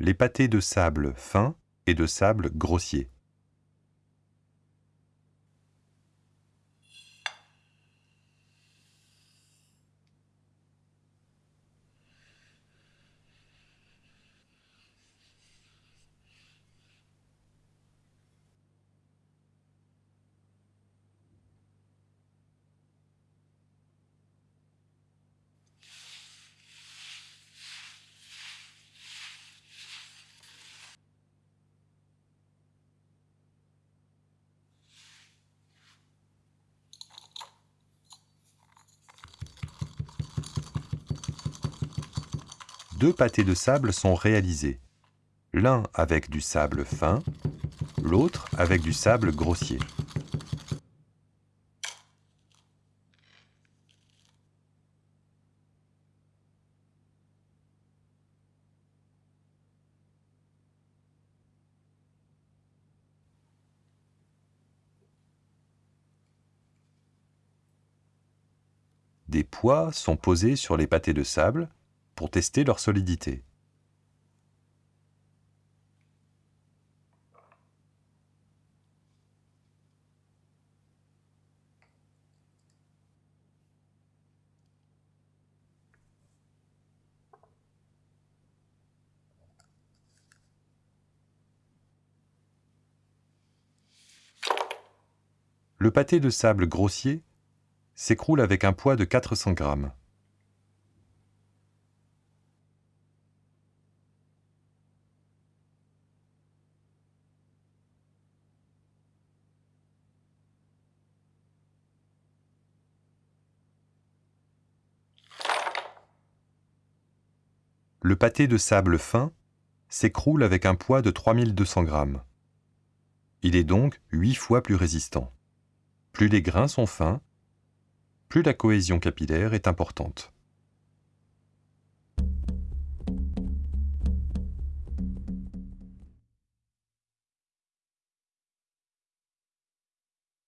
les pâtés de sable fin et de sable grossier. Deux pâtés de sable sont réalisés, l'un avec du sable fin, l'autre avec du sable grossier. Des poids sont posés sur les pâtés de sable pour tester leur solidité. Le pâté de sable grossier s'écroule avec un poids de 400 grammes. Le pâté de sable fin s'écroule avec un poids de 3200 grammes. Il est donc 8 fois plus résistant. Plus les grains sont fins, plus la cohésion capillaire est importante.